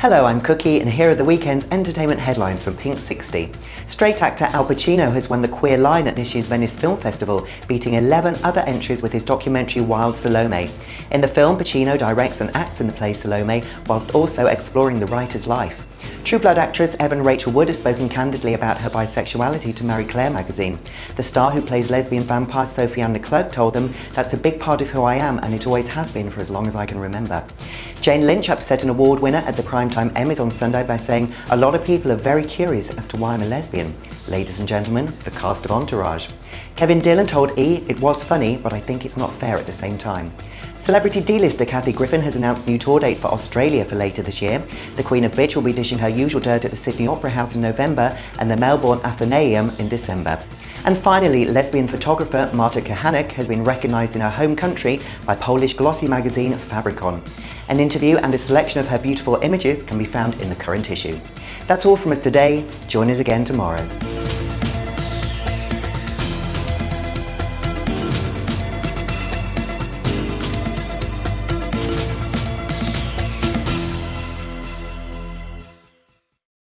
Hello, I'm Cookie and here are the weekend's entertainment headlines from Pink 60. Straight actor Al Pacino has won the Queer Lion at this year's Venice Film Festival, beating 11 other entries with his documentary Wild Salome. In the film, Pacino directs and acts in the play Salome, whilst also exploring the writer's life. True Blood actress Evan Rachel Wood has spoken candidly about her bisexuality to Marie Claire magazine. The star who plays lesbian vampire Sophie Anne Leclerc told them, that's a big part of who I am and it always has been for as long as I can remember. Jane Lynch upset an award winner at the Primetime Emmys on Sunday by saying, a lot of people are very curious as to why I'm a lesbian. Ladies and gentlemen, the cast of Entourage. Kevin Dillon told E, it was funny, but I think it's not fair at the same time. Celebrity D-lister Kathy Griffin has announced new tour dates for Australia for later this year. The Queen of Bitch will be dishing her usual dirt at the Sydney Opera House in November and the Melbourne Athenaeum in December. And finally, lesbian photographer Marta Kahanek has been recognised in her home country by Polish glossy magazine Fabricon. An interview and a selection of her beautiful images can be found in the current issue. That's all from us today. Join us again tomorrow.